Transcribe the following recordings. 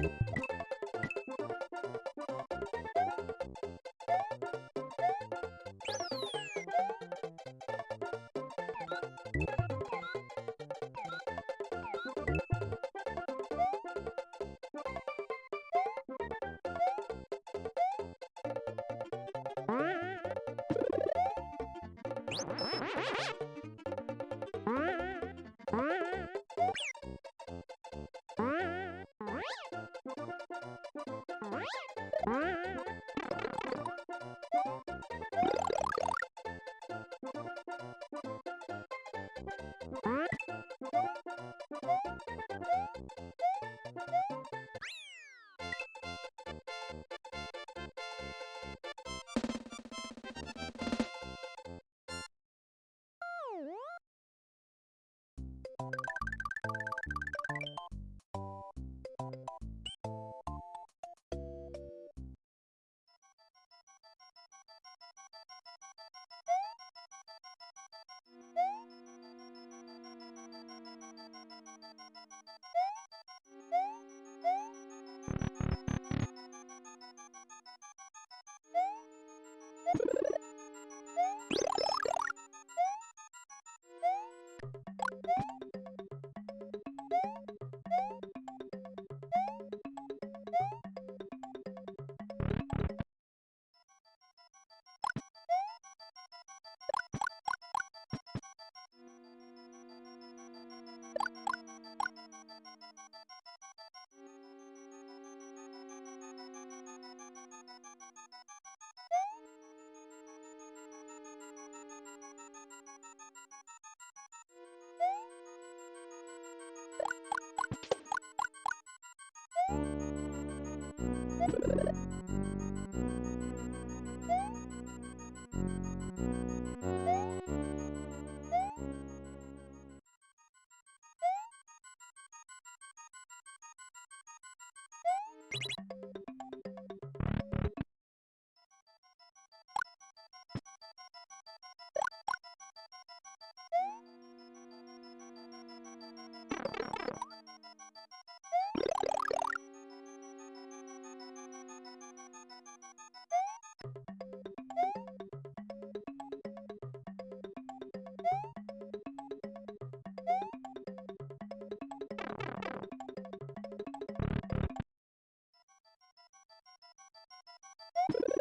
What? We'll be right back. you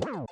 Wow.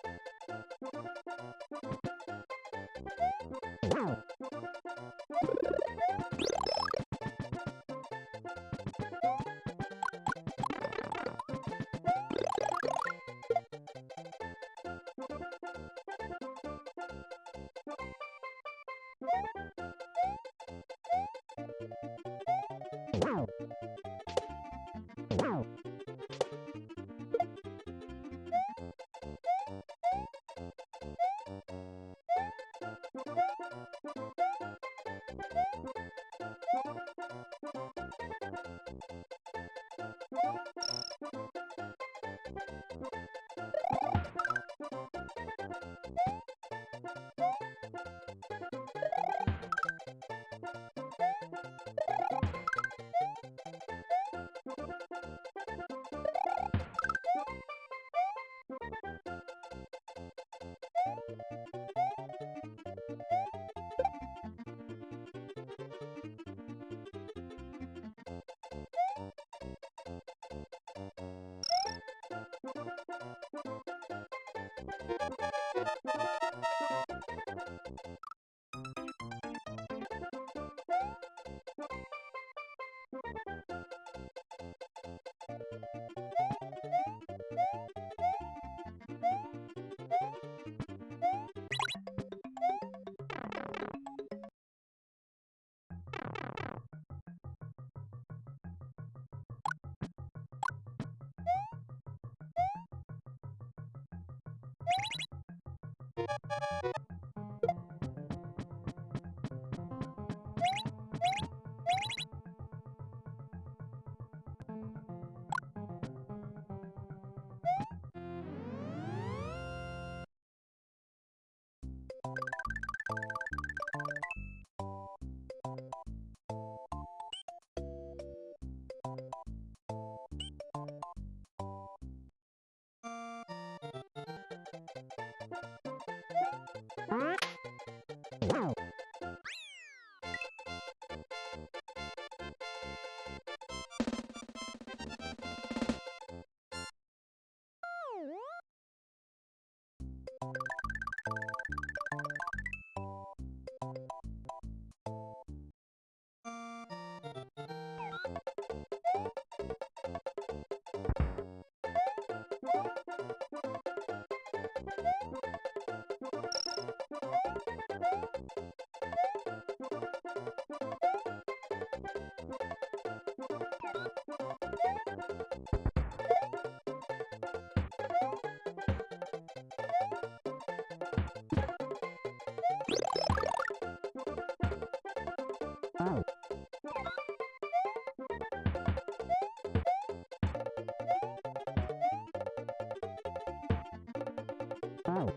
Wow.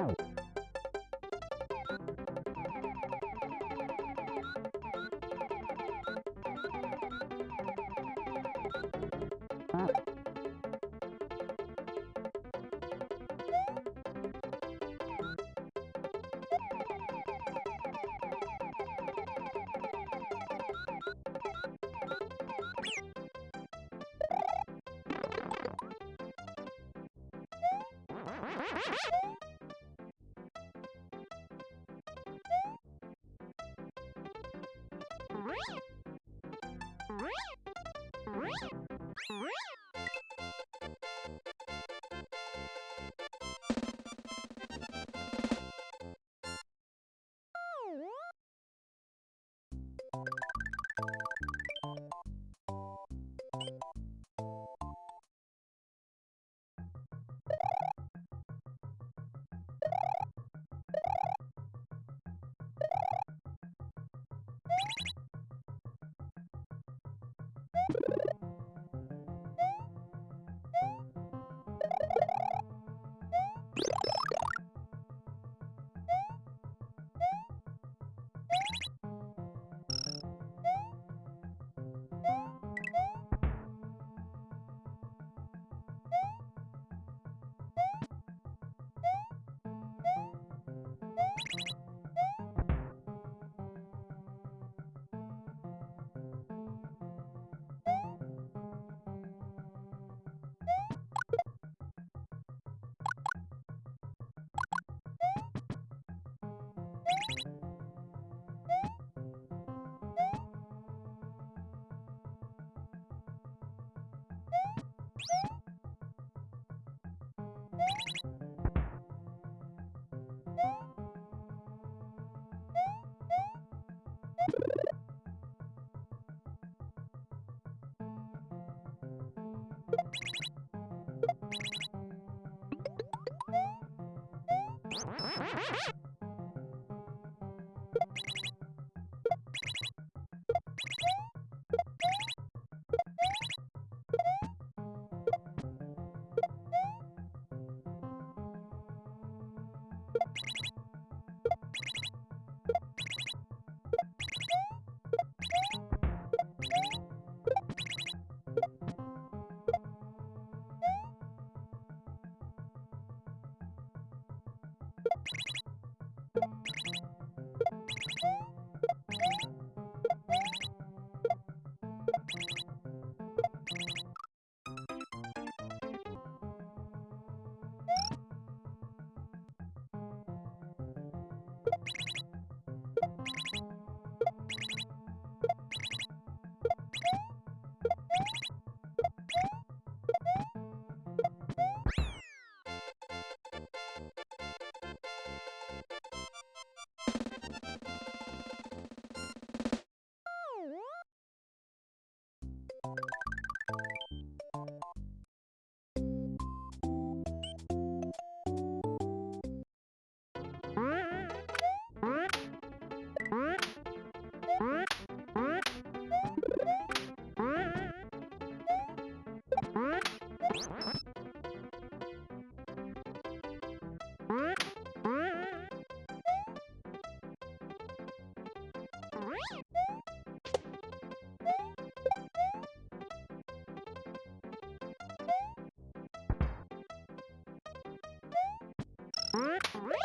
Ah!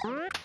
What?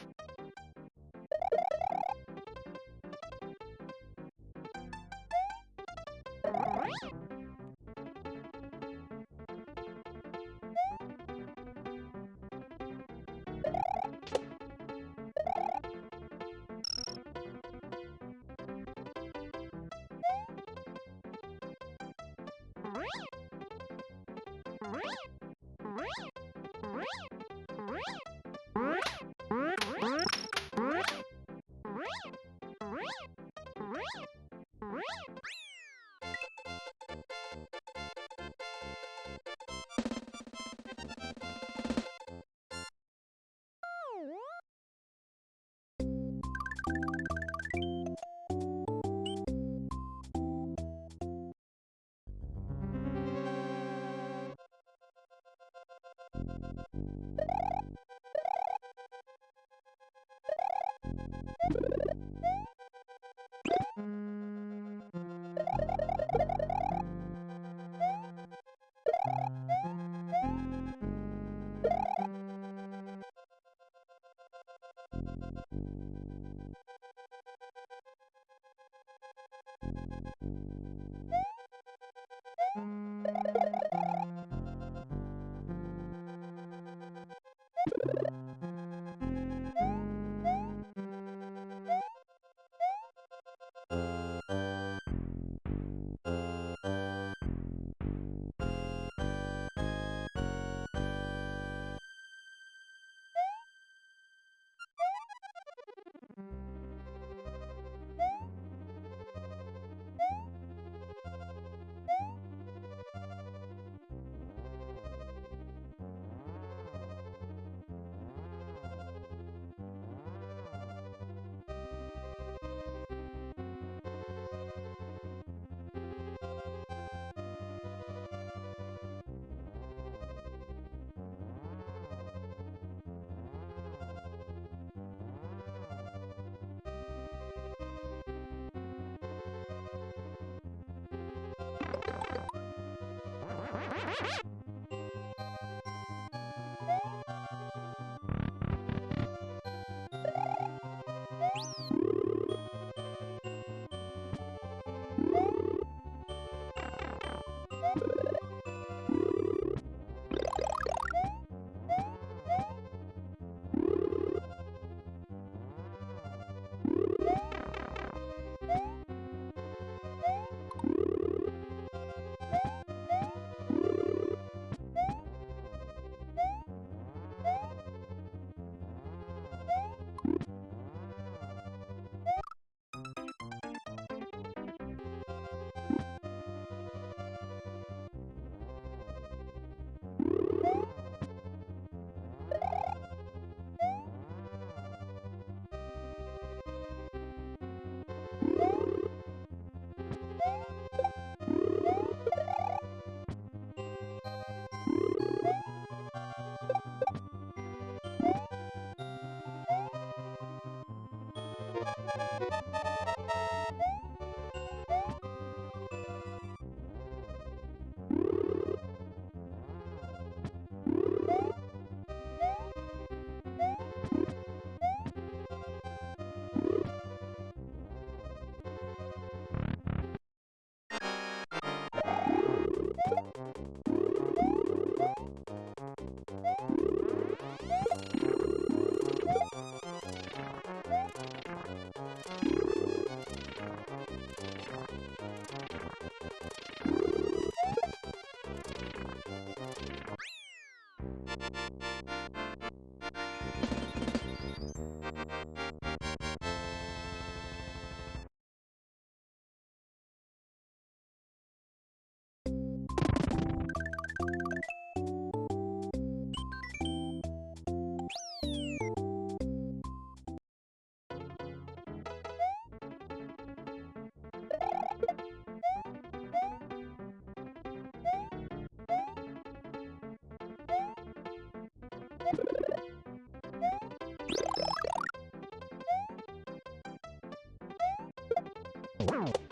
Wow.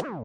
you.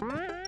Mm-hmm.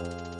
you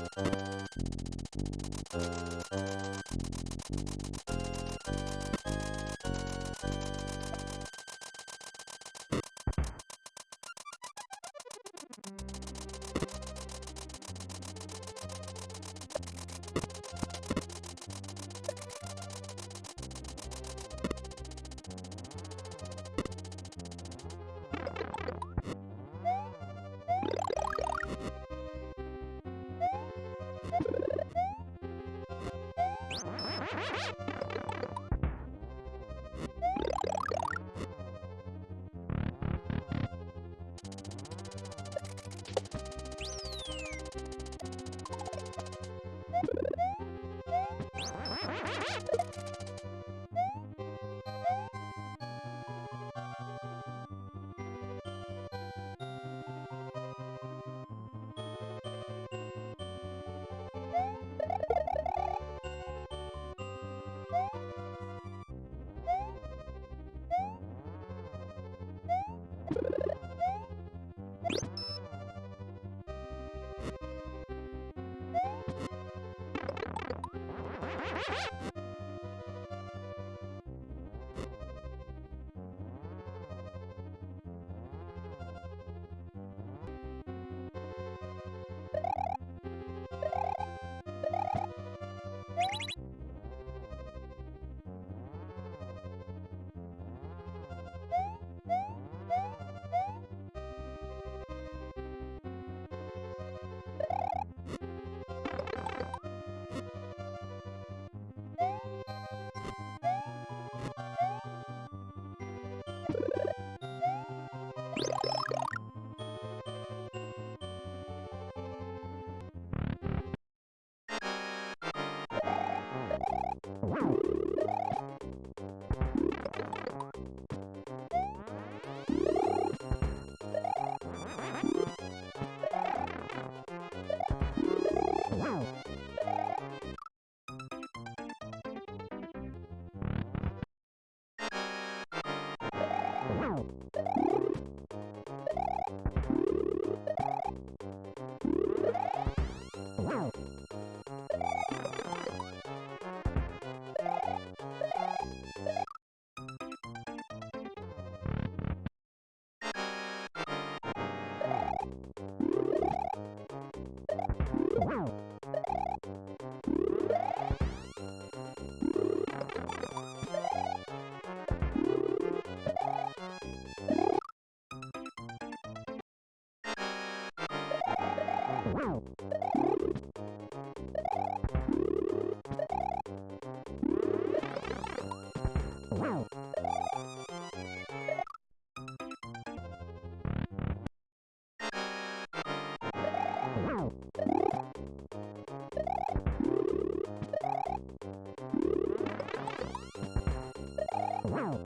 Wow.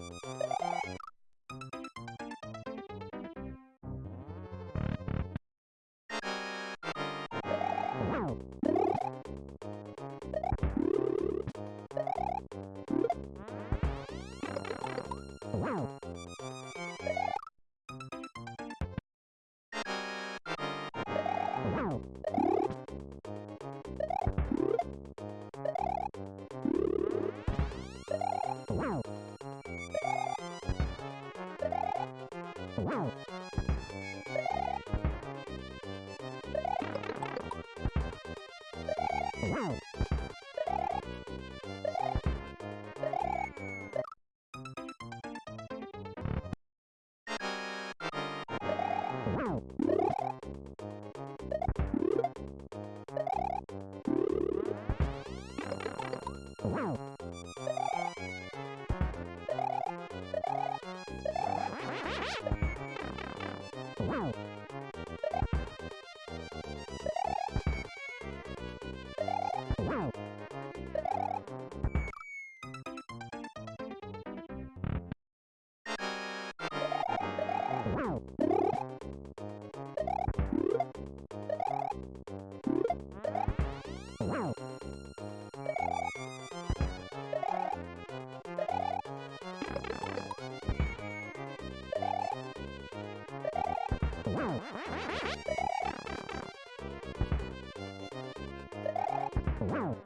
Wow.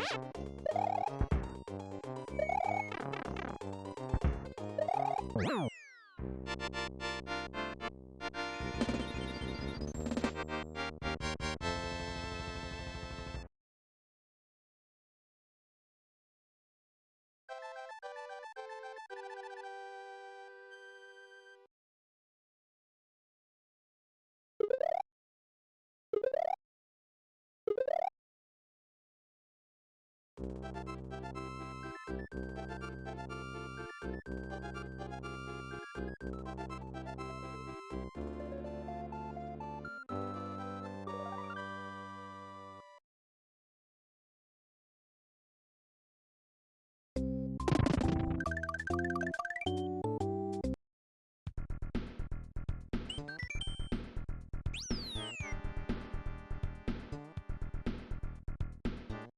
Yeah. Bye.